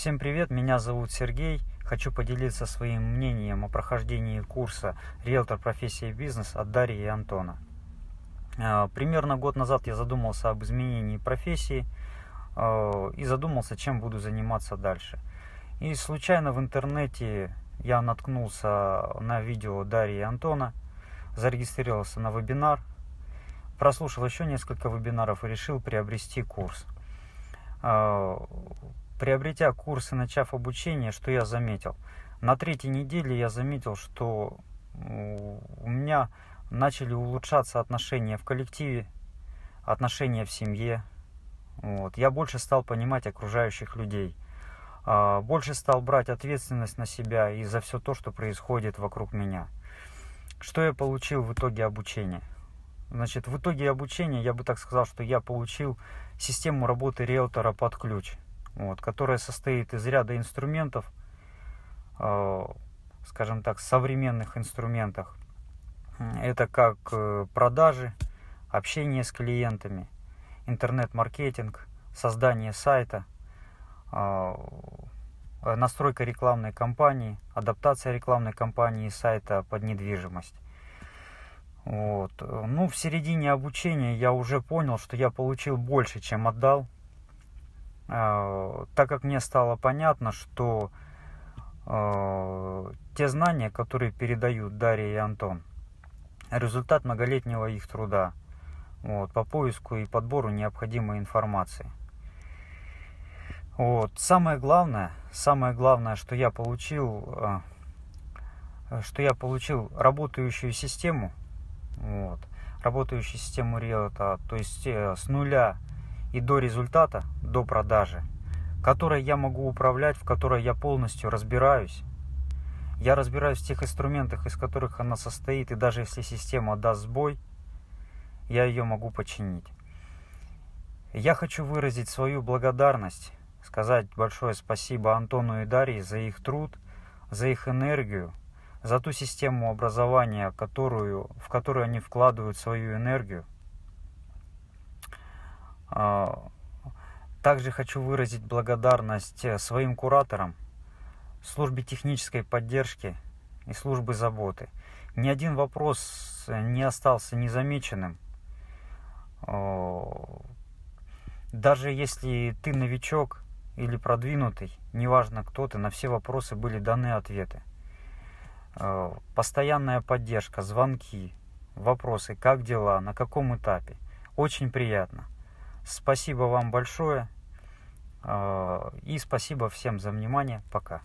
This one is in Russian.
Всем привет, меня зовут Сергей. Хочу поделиться своим мнением о прохождении курса «Риэлтор. Профессия бизнес» от Дарьи и Антона. А, примерно год назад я задумался об изменении профессии а, и задумался, чем буду заниматься дальше. И случайно в интернете я наткнулся на видео Дарьи и Антона, зарегистрировался на вебинар, прослушал еще несколько вебинаров и решил приобрести курс. Приобретя курс и начав обучение, что я заметил? На третьей неделе я заметил, что у меня начали улучшаться отношения в коллективе, отношения в семье. Вот. Я больше стал понимать окружающих людей. А, больше стал брать ответственность на себя и за все то, что происходит вокруг меня. Что я получил в итоге обучения? Значит, в итоге обучения я бы так сказал, что я получил систему работы риэлтора под ключ, вот, которая состоит из ряда инструментов, э, скажем так, современных инструментах. Это как э, продажи, общение с клиентами, интернет-маркетинг, создание сайта, э, настройка рекламной кампании, адаптация рекламной кампании и сайта под недвижимость. Вот. Ну, в середине обучения я уже понял, что я получил больше, чем отдал. Э, так как мне стало понятно, что э, те знания, которые передают Дарья и Антон, результат многолетнего их труда вот, по поиску и подбору необходимой информации. Вот. Самое главное, самое главное, что я получил, э, что я получил работающую систему, вот, работающую систему риэлта, то есть э, с нуля и до результата, до продажи, которой я могу управлять, в которой я полностью разбираюсь. Я разбираюсь в тех инструментах, из которых она состоит, и даже если система даст сбой, я ее могу починить. Я хочу выразить свою благодарность, сказать большое спасибо Антону и Дарье за их труд, за их энергию, за ту систему образования, которую, в которую они вкладывают свою энергию. А, также хочу выразить благодарность э, своим кураторам, службе технической поддержки и службы заботы. Ни один вопрос э, не остался незамеченным. Даже если ты новичок или продвинутый, неважно кто ты, на все вопросы были даны ответы. Постоянная поддержка, звонки, вопросы, как дела, на каком этапе. Очень приятно. Спасибо вам большое. Э, и спасибо всем за внимание. Пока.